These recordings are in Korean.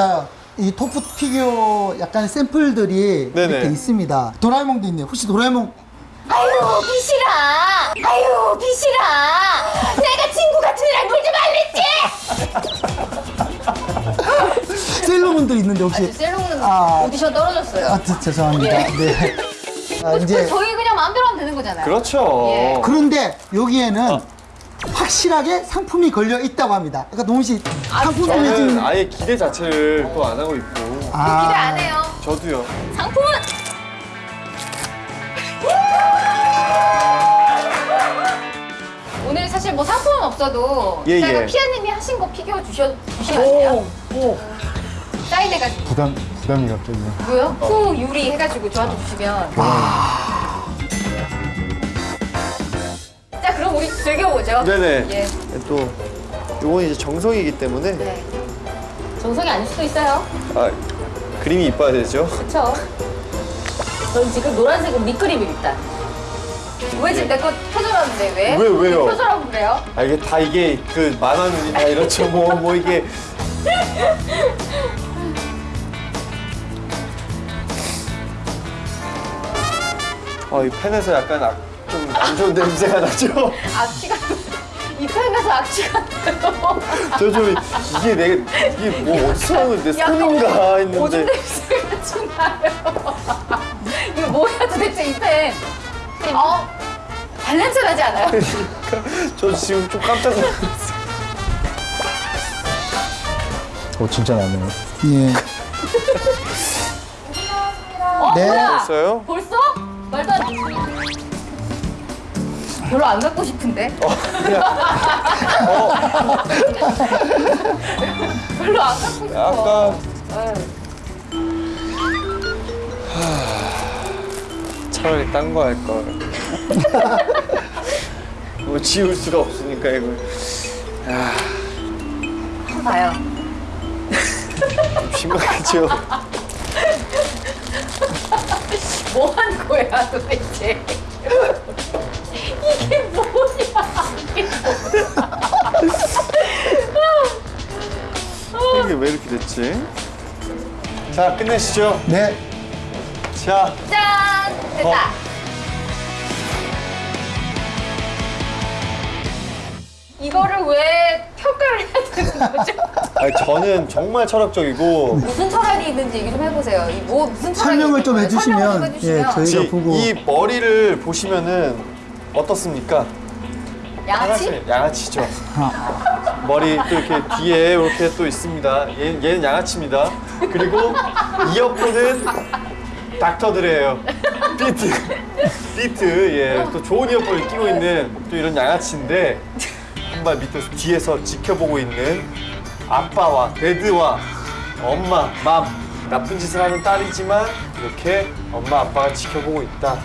자, 이 토프 피규어 약간 샘플들이 네네. 이렇게 있습니다. 도라에몽도 있네요. 혹시 도라에몽 아유 비실아 아유 비실아 내가 친구 같은 애랑 놀지 말랬지 세일러문도 있는데 혹시 셀롱은 아. 오디션 떨어졌어요 아, 저- 죄송합니다. 예. 네. 아, 이제 저희 그냥 마음대로 하면 되는 거잖아요 그렇죠. 예. 그런데 여기에는 확실하게 상품이 걸려 있다고 합니다. 그러니까 동훈 씨 상품이 저는 지금 아예 기대 자체를 또 안 하고 있고 아, 기대 안 해요 저도요. 상품은 오늘 사실 뭐 상품은 없어도 예, 제가 예. 피아님이 하신 거 피규어 주셔 주시면 안 돼요? 오. 사인해가지고 부담 부담이 갑자기. 뭐요? 후 유리 해가지고 저한테 주시면 자 그럼 우리 즐겨보죠 네네. 예. 또 요건 이제 정성이기 때문에 네. 정성이 아닐 수도 있어요 아, 그림이 이뻐야 되죠. 그쵸? 전 지금 노란색은 밑그림을 일단 왜 지금 내거 표절하는데 왜? 왜, 왜요? 표절하고 그래요? 아 이게 다 이게 그 만화 눈이 다 이렇죠. 뭐뭐 이게 아, 이 펜에서 약간 좀 안 좋은 냄새가 나죠? 악취가 이 펜에서 악취가 나요 저 좀 이게 내 이게 뭐 어디서 나오는 내 손인가 오줌 했는데 냄새가 좀 나요 이거 뭐야 도대체 이 펜 어? 발냄새 나지 않아요? 저 지금 좀 깜짝 놀랐어요. 어 진짜 나네요. 예. 어 네. 뭐야? 됐어요? 벌써? 별로 안 갖고 싶은데? 별로 안 갖고 싶어. 약간 에휴. 차라리 딴 거 할 걸. 뭐 지울 수가 없으니까 이걸 봐요. 좀 심각하죠. 뭐 하는 거야 도대체? 이게 뭐야? 이게 이게 왜 이렇게 됐지? 자 끝내시죠. 네. 자 짠! 됐다. 이거를 왜 평가를 해야 되는 거죠? 아니, 저는 정말 철학적이고 무슨 철학이 있는지 얘기 좀 해보세요. 이 뭐 무슨 철학이 설명을 좀 있는지 해주시면, 설명 좀 해주시면. 예, 저희- 저희가 지- 보고. 이 머리를 보시면은 어떻습니까? 양아치? 양아치죠. 머리 또 이렇게 뒤에 이렇게 또 있습니다. 얘, 얘는 양아치입니다. 그리고 이어폰은 닥터들이에요. 비트, 비트, 예, 또 좋은 이어폰을 끼고 있는 또 이런 양아치인데 한발 밑에서 뒤에서 지켜보고 있는 아빠와 데드와 엄마, 맘 나쁜 짓을 하는 딸이지만 이렇게 엄마 아빠가 지켜보고 있다.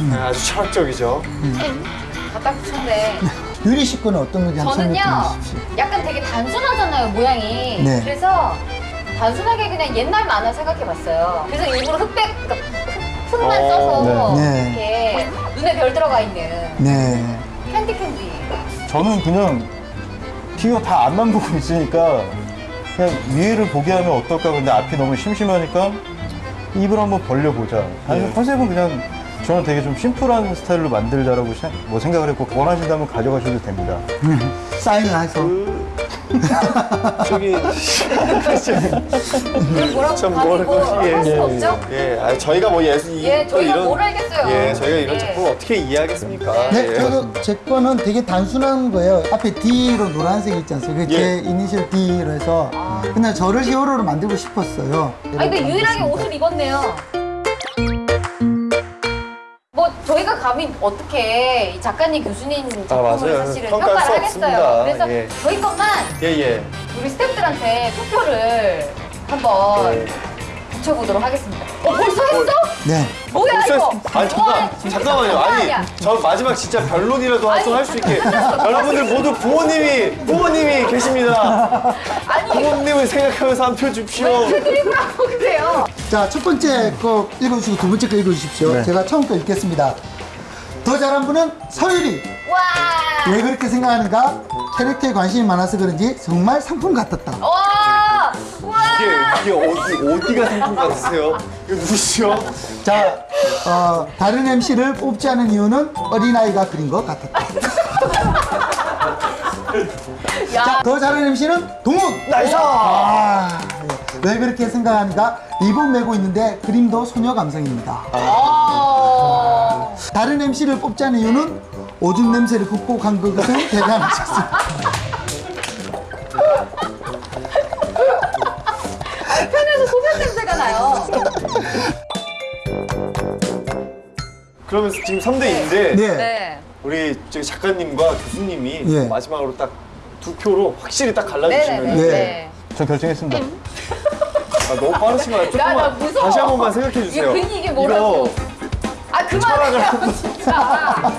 네, 아주 철학적이죠. 갖다 붙였네. 유리 씨 거는 어떤 건지 한번 저는요. 약간 되게 단순하잖아요, 모양이. 네. 그래서 단순하게 그냥 옛날 만화 생각해봤어요. 그래서 일부러 흑백, 그러니까 흑- 흑만 어, 써서 네. 이렇게 눈에 별 들어가 있는 네. 캔디 캔디. 저는 그냥 피규어 다 앞만 보고 있으니까 그냥 위를 보게 하면 어떨까 근데 앞이 너무 심심하니까 입을 한번 벌려보자. 아니 네. 컨셉은 그냥 저는 되게 좀 심플한 스타일로 만들자라고 생- 뭐 생각을 했고 원하신다면 가져가셔도 됩니다. 사인을 해서. 저기 뭐라고 참 뭐라고 뭐. 할 예, 없죠? 예, 아, 저희가 뭐 예술 이- 예, 또 저희가 이런 뭘 알겠어요. 예, 저희가 이런 예. 작품을 어떻게 이해하겠습니까? 네, 예. 저도 제 거는 되게 단순한 거예요. 앞에 D로 노란색 있지 않습니까? 그게 예. 제 이니셜 D로 해서 그냥 저를 히어로로 만들고 싶었어요. 아니 근데 유일하게 옷을 입었네요. 감히 어떻게 이 작가님 교수님 작품을 맞아요. 사실은 평가할 평가를 수 하겠어요. 없습니다. 그래서 예. 저희 것만 예, 예. 우리 스태프들한테 투표를 한번 네. 붙여보도록 하겠습니다. 어 벌써 했어? 네. 뭐야 이거? 했- 아니 잠깐 와, 진짜 잠깐만요. 장난 아니 아니야. 저 마지막 진짜 변론이라도 아니, 할수 있게 여러분들 모두 부모님이 부모님이 계십니다. 아니 부모님을 생각하면서 한표 주십시오. 왜 드립을 하고 그래요? 자, 첫 번째 거 읽어주시고 두 번째 거 읽어주십시오. 네. 제가 처음 거 읽겠습니다. 더 잘한 분은 서율이. 와, 왜 그렇게 생각하는가? 캐릭터에 관심이 많아서 그런지 정말 상품 같았다. 와, 와, 이게 이게 어디 어디가 상품 같으세요? 이거 누구시죠? 자, 어, 다른 MC를 뽑지 않은 이유는 어린아이가 그린 것 같았다. 야, 더 잘하는 MC는 동욱! 나이스! 아, 예. 왜 그렇게 생각하니까 입은 메고 있는데 그림도 소녀 감성입니다. 어. 다른 MC를 뽑지 않은 이유는 오줌 냄새를 극복한 것은 대단하셨습니다. 편에서 소변 냄새가 나요. 그러면 지금 3대 2인데 네. 네. 우리 저기 작가님과 교수님이 예. 마지막으로 딱 두 표로 확실히 딱 갈라주시면 네네네. 네. 네. 전 결정했습니다. 아, 너무 빠르신 거 같아요. 나, 나 조금만. 다시 한 번만 생각해 주세요. 괜히 이게 뭐라고. 이거 아, 그만해요, 진짜.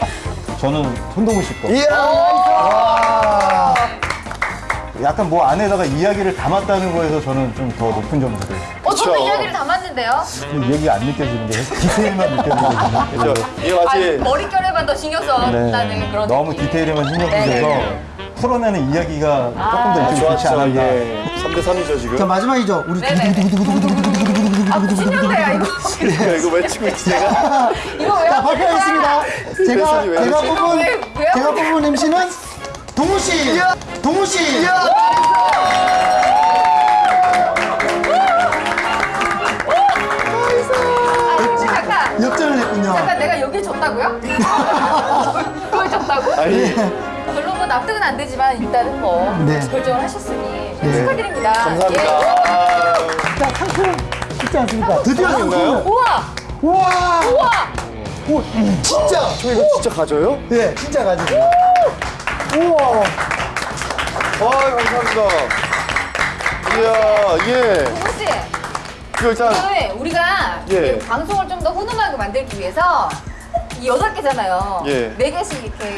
저는 손동훈 씨 거. 이야! 아, 약간 뭐 안에다가 이야기를 담았다는 거에서 저는 좀 더 높은 점수를. 어, 저도 그쵸. 이야기를 담았는데요. 이 얘기가 안 느껴지는 게 디테일만 느껴지거든요. 그죠? 이게 아, 마치 머릿결에만 더 신경 썼다는 네, 그런 너무 느낌. 디테일에만 신경 네, 쓰셔서 네. 풀어내는 이야기가 조금 더 아, 좋지. 않았나. 예. 3대 3이죠 지금. 자, 마지막이죠. 우리 네네네. 아, 무슨 년대야, 이거. 야, 이거 외치고 있지 내가. 이거 왜 자? 발표하겠습니다. 제가, 왜 제가 그러지? 뽑은, 왜, 왜 제가 뽑은 MC는 동우 씨! 동우 씨! 역전을 했군요. 잠깐 내가 여기 졌다고요? 그걸 졌다고? 아니 별로 뭐 납득은 안 되지만 일단은 뭐 네. 결정을 하셨으니 네. 축하드립니다. 감사합니다. 예. 아, 자, 상품 있지 않습니까? 드디어 상품 있나요? 상품을. 우와! 우와! 우와! 오, 진짜! 저 이거 진짜 가져요? 예, 진짜 가지고. 우와! 아 감사합니다. 이야 예. 이거 일단 오늘 우리가 예. 이 방송을 좀 더 훈훈하게 만들기 위해서 이 여덟 개잖아요. 예. 네 개씩 이렇게.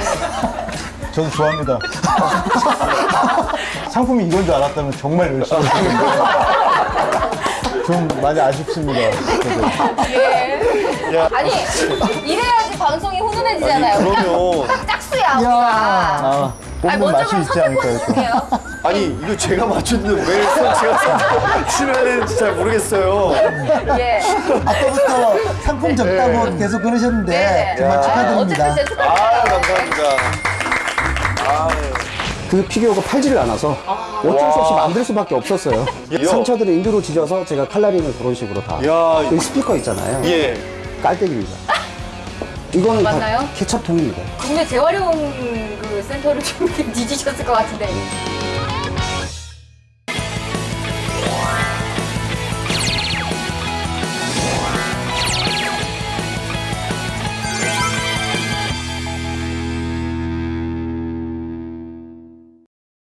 저도 좋아합니다. 상품이 이건 줄 알았다면 정말 열심히. 좀 많이 아쉽습니다. 예. 야. 아니, 이래야지 방송이 훈훈해지잖아요. 아니, 그러면- 딱 짝수야, 우리가. 아, 아니, 먼저 맛이 그럼 있지 선택 않을까 포인트 해서. 주세요. 아니 이거 제가 맞췄는데 왜 선- 제가 치러야 되는지 잘 모르겠어요. 예. 아까부터 상품 적다고 계속 그러셨는데 네. 정말 야. 축하드립니다. 어쨌든 진짜 축하드립니다. 아 감사합니다. 그 피규어가 팔지를 않아서 어쩔 수 없이 만들 수밖에 없었어요. 예. 상처들을 인두로 지져서 제가 칼라링을 그런 식으로 다. 야, 여기 스피커 있잖아요. 예. 깔때기입니다. 이거는 맞나요? 다 케첩통입니다. 국내 재활용 그 센터를 좀 뒤지셨을 것 같은데.